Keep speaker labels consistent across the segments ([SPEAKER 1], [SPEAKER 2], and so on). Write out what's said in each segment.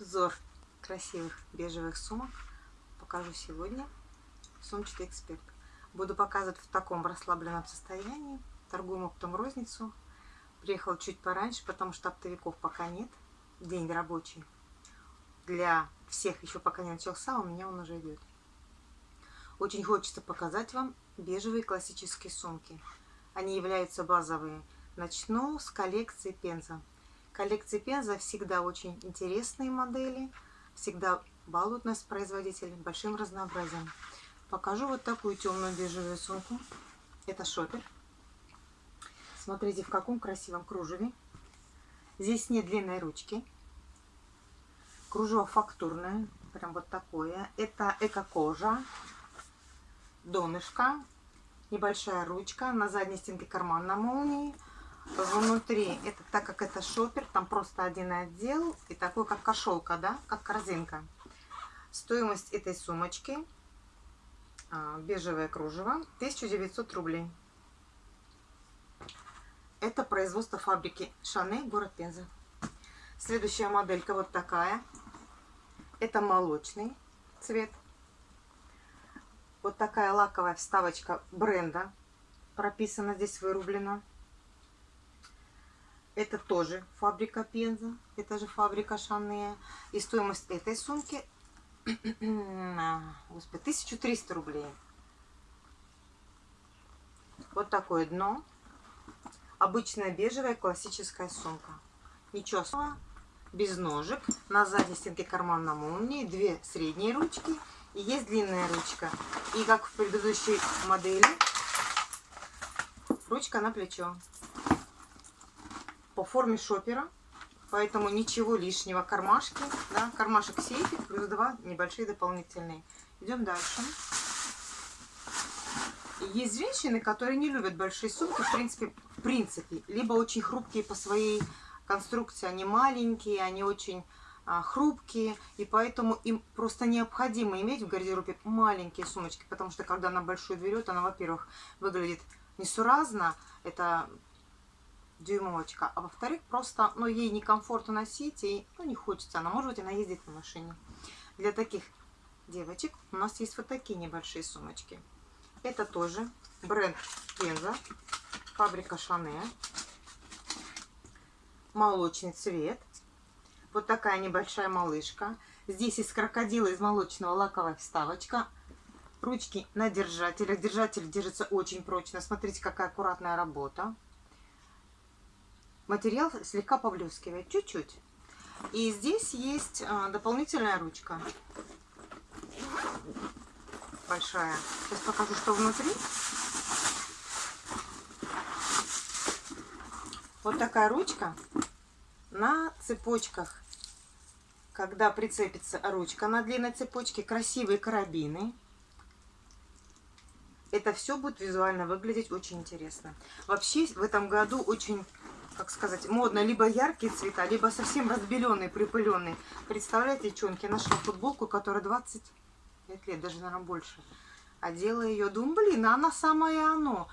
[SPEAKER 1] Обзор красивых бежевых сумок покажу сегодня. Сумчатый эксперт. Буду показывать в таком расслабленном состоянии. Торгуем оптом розницу. Приехал чуть пораньше, потому что оптовиков пока нет. День рабочий. Для всех еще пока не начался, у меня он уже идет. Очень хочется показать вам бежевые классические сумки. Они являются базовые. Начну с коллекции Пенза коллекции Пенза всегда очень интересные модели, всегда балуют нас производители большим разнообразием. Покажу вот такую темную бежевую сумку. Это шопер. Смотрите, в каком красивом кружеве. Здесь нет длинной ручки. Кружево фактурное, прям вот такое. Это эко-кожа, донышко, небольшая ручка, на задней стенке карман на молнии – внутри, это так как это шопер, там просто один отдел и такой как кошелка, да, как корзинка. Стоимость этой сумочки, а, бежевое кружево, 1900 рублей. Это производство фабрики Шане, город Пенза. Следующая моделька вот такая. Это молочный цвет. Вот такая лаковая вставочка бренда прописана здесь, вырублена. Это тоже фабрика Пенза. Это же фабрика Шане. И стоимость этой сумки господи, 1300 рублей. Вот такое дно. Обычная бежевая классическая сумка. Ничего особенного. Без ножек. На задней стенке карман на молнии. Две средние ручки. И есть длинная ручка. И как в предыдущей модели, ручка на плечо по форме шопера, поэтому ничего лишнего. Кармашки, да, кармашек сейфик, плюс два небольшие дополнительные. Идем дальше. Есть женщины, которые не любят большие сумки, в принципе, в принципе, либо очень хрупкие по своей конструкции, они маленькие, они очень а, хрупкие, и поэтому им просто необходимо иметь в гардеробе маленькие сумочки, потому что когда она большую берет, она, во-первых, выглядит несуразно, это дюймовочка, а во-вторых, просто, ну, ей некомфортно носить, и, ну, не хочется, она, может быть, она ездит на машине. Для таких девочек у нас есть вот такие небольшие сумочки. Это тоже бренд Пенза, фабрика Шане, молочный цвет. Вот такая небольшая малышка. Здесь из крокодила, из молочного лаковая вставочка. Ручки на держателях. Держатель держится очень прочно. Смотрите, какая аккуратная работа материал слегка поблескивает, чуть-чуть. И здесь есть а, дополнительная ручка. Большая. Сейчас покажу, что внутри. Вот такая ручка на цепочках. Когда прицепится ручка на длинной цепочке, красивые карабины. Это все будет визуально выглядеть очень интересно. Вообще в этом году очень как сказать, модно, либо яркие цвета, либо совсем разбеленные, припыленные. Представляете, девчонки, я нашла футболку, которая 25 лет, даже, наверное, больше. Одела ее, думаю, блин, она самое оно.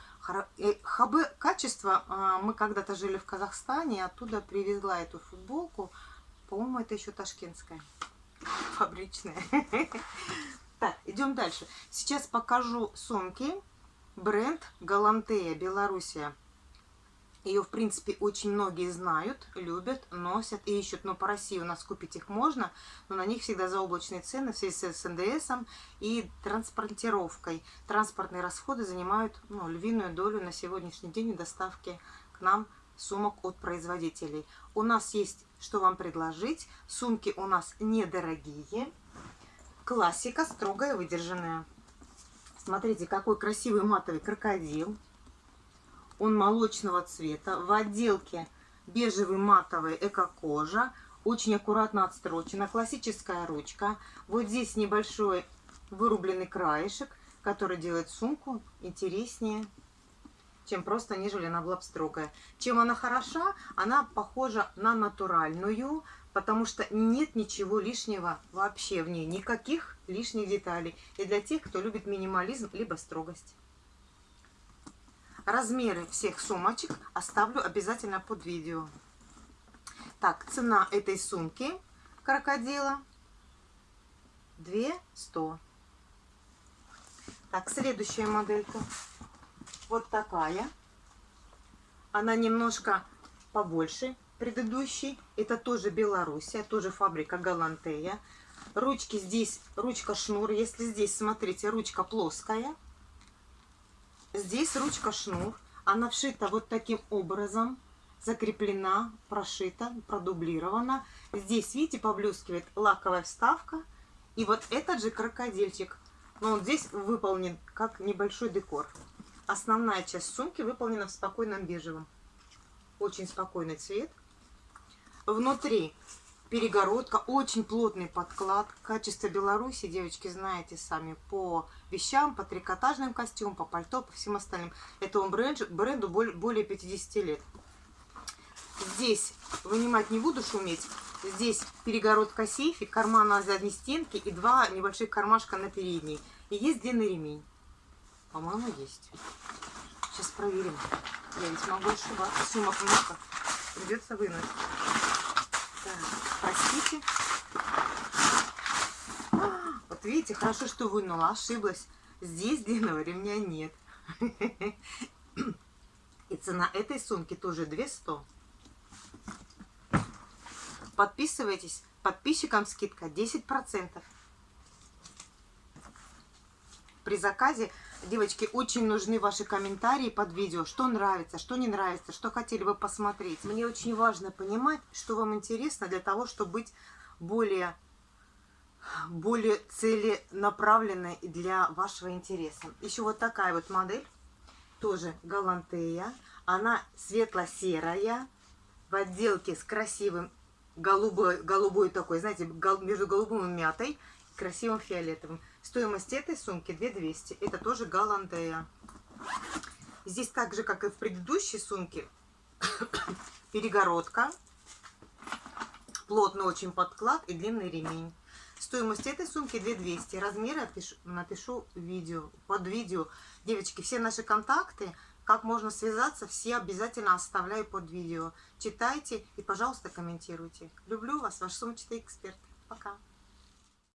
[SPEAKER 1] Э, ХБ качество, а, мы когда-то жили в Казахстане, оттуда привезла эту футболку. По-моему, это еще ташкентская, фабричная. Так, идем дальше. Сейчас покажу сумки. Бренд Галантея, Белоруссия. Ее, в принципе, очень многие знают, любят, носят и ищут. Но по России у нас купить их можно, но на них всегда заоблачные цены в связи с НДС и транспортировкой. Транспортные расходы занимают ну, львиную долю на сегодняшний день доставки к нам сумок от производителей. У нас есть, что вам предложить. Сумки у нас недорогие. Классика, строгая, выдержанная. Смотрите, какой красивый матовый крокодил. Он молочного цвета. В отделке бежевый матовый эко-кожа. Очень аккуратно отстрочена. Классическая ручка. Вот здесь небольшой вырубленный краешек, который делает сумку интереснее, чем просто, нежели она была бы строгая. Чем она хороша? Она похожа на натуральную, потому что нет ничего лишнего вообще в ней. Никаких лишних деталей. И для тех, кто любит минимализм, либо строгость. Размеры всех сумочек оставлю обязательно под видео. Так, цена этой сумки, крокодила 2 100. Так, следующая моделька. Вот такая. Она немножко побольше предыдущей. Это тоже Белоруссия, тоже фабрика Галантея. Ручки здесь, ручка шнур. Если здесь, смотрите, ручка плоская. Здесь ручка шнур. Она вшита вот таким образом. Закреплена, прошита, продублирована. Здесь, видите, поблескивает лаковая вставка. И вот этот же крокодильчик. Но он здесь выполнен как небольшой декор. Основная часть сумки выполнена в спокойном бежевом. Очень спокойный цвет. Внутри перегородка, очень плотный подклад. Качество Беларуси, девочки, знаете сами, по вещам, по трикотажным костюмам, по пальто, по всем остальным. Этому бренду, бренду более 50 лет. Здесь вынимать не буду шуметь. Здесь перегородка сейфик, карман на задней стенке и два небольших кармашка на передней. И есть длинный ремень. По-моему, есть. Сейчас проверим. Я ведь могу ошибаться. Сумок много. Придется вынуть. Простите. Вот видите, хорошо, что вынула. Ошиблась. Здесь длинного ремня нет. И цена этой сумки тоже 200. Подписывайтесь. Подписчикам скидка 10%. При заказе, девочки, очень нужны ваши комментарии под видео. Что нравится, что не нравится, что хотели бы посмотреть. Мне очень важно понимать, что вам интересно для того, чтобы быть более более целенаправленной для вашего интереса. Еще вот такая вот модель, тоже Галантея. Она светло-серая, в отделке с красивым голубой, голубой такой, знаете, между голубым и мятой, красивым фиолетовым. Стоимость этой сумки 2200. Это тоже Галантея. Здесь так же, как и в предыдущей сумке, перегородка, плотный очень подклад и длинный ремень. Стоимость этой сумки 2200. Размеры напишу, напишу видео, под видео. Девочки, все наши контакты как можно связаться, все обязательно оставляю под видео. Читайте и, пожалуйста, комментируйте. Люблю вас, ваш сумчатый эксперт. Пока.